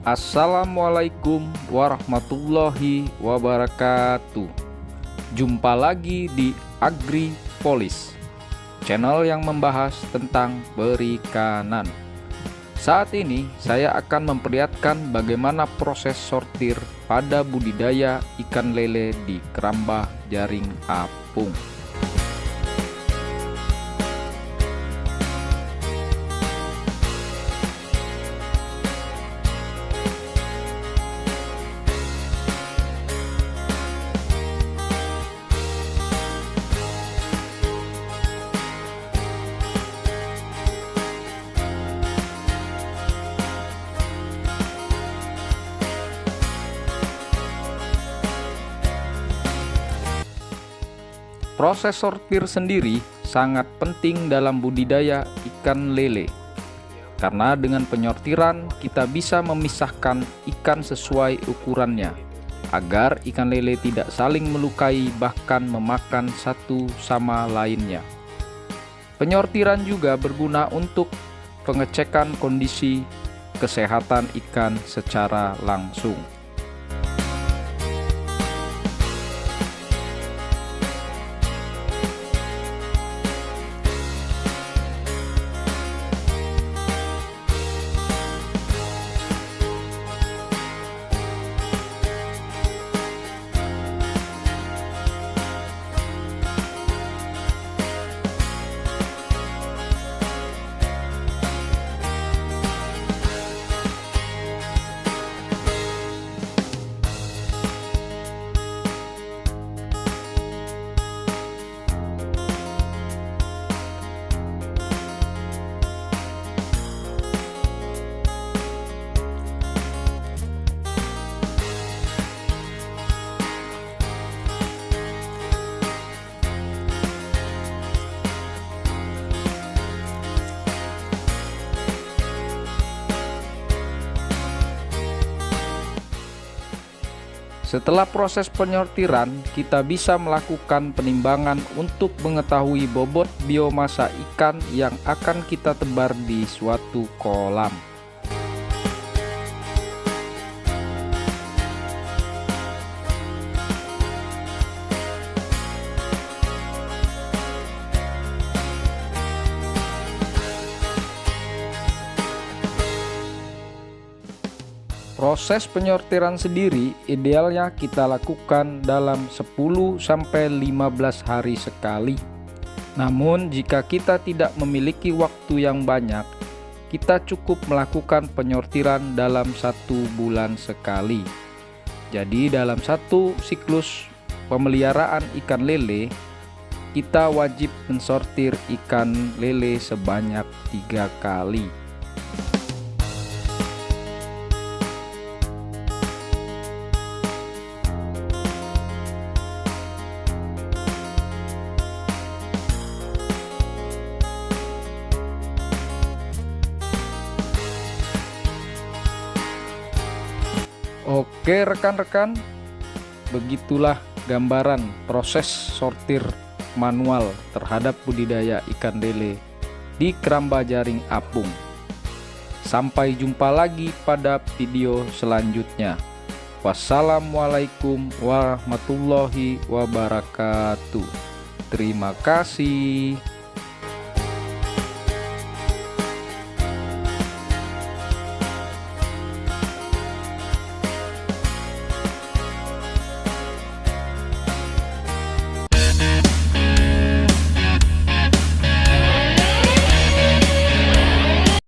Assalamualaikum warahmatullahi wabarakatuh. Jumpa lagi di Agripolis Channel yang membahas tentang perikanan. Saat ini saya akan memperlihatkan bagaimana proses sortir pada budidaya ikan lele di kerambah jaring apung Proses sortir sendiri sangat penting dalam budidaya ikan lele. Karena dengan penyortiran kita bisa memisahkan ikan sesuai ukurannya agar ikan lele tidak saling melukai bahkan memakan satu sama lainnya. Penyortiran juga berguna untuk pengecekan kondisi kesehatan ikan secara langsung. Setelah proses penyortiran, kita bisa melakukan penimbangan untuk mengetahui bobot biomasa ikan yang akan kita tebar di suatu kolam. Proses penyortiran sendiri idealnya kita lakukan dalam 10-15 hari sekali. Namun jika kita tidak memiliki waktu yang banyak, kita cukup melakukan penyortiran dalam satu bulan sekali. Jadi dalam satu siklus pemeliharaan ikan lele, kita wajib mensortir ikan lele sebanyak tiga kali. Oke rekan-rekan. Begitulah gambaran proses sortir manual terhadap budidaya ikan lele di keramba jaring apung. Sampai jumpa lagi pada video selanjutnya. Wassalamualaikum warahmatullahi wabarakatuh. Terima kasih